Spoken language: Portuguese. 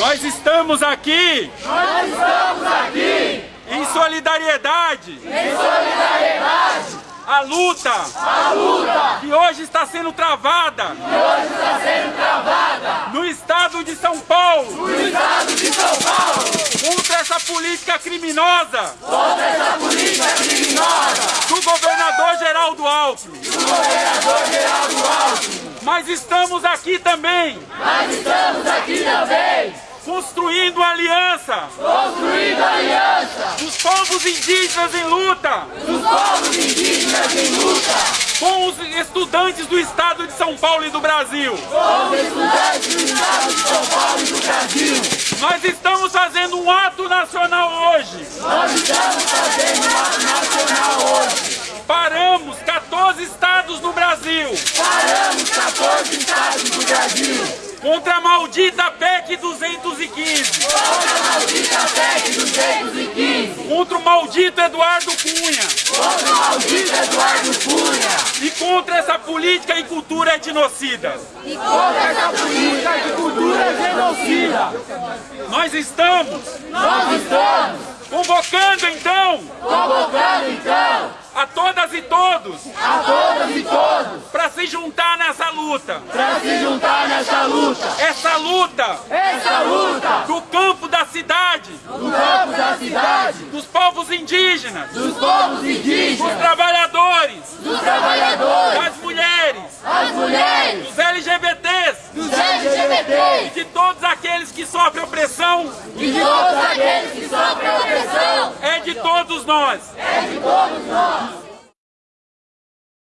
Nós estamos aqui. Nós estamos aqui. Em solidariedade. Em solidariedade. A luta. A luta. Que hoje está sendo travada. Que hoje está sendo travada. No estado de São Paulo. No estado de São Paulo. Contra essa política criminosa. Contra essa política criminosa. Do governador Geraldo Alckmin. Do governador Geraldo Alckmin. Mas estamos aqui também. Mas estamos aqui também. Construindo aliança. Construindo aliança. Dos povos indígenas em luta. Dos povos indígenas em luta. Com os estudantes do estado de São Paulo e do Brasil. Com os estudantes do estado de São Paulo e do Brasil. Nós estamos fazendo um ato nacional hoje. Nós estamos fazendo um ato nacional hoje. Paramos 14 estados no Brasil. Paramos Contra a maldita PEC 215. Contra a maldita PEC 215. Contra o maldito Eduardo Cunha. Contra o maldito Eduardo Cunha. E contra essa política e cultura etnocida. E contra essa política de cultura genocida. Nós estamos. Nós estamos. Convocando então. Convocando então a todas e todos, a todas e todos, para se juntar nessa luta, para se juntar nessa luta, essa luta, essa luta, do campo da cidade, do campo da cidade, dos povos indígenas, dos povos indígenas, dos trabalhadores, dos trabalhadores, das mulheres, as mulheres, dos LGBTs, dos LGBTs, e de todos aqueles que sofrem opressão, e de todos aqueles que sofrem opressão, é todos nós, é de todos nós.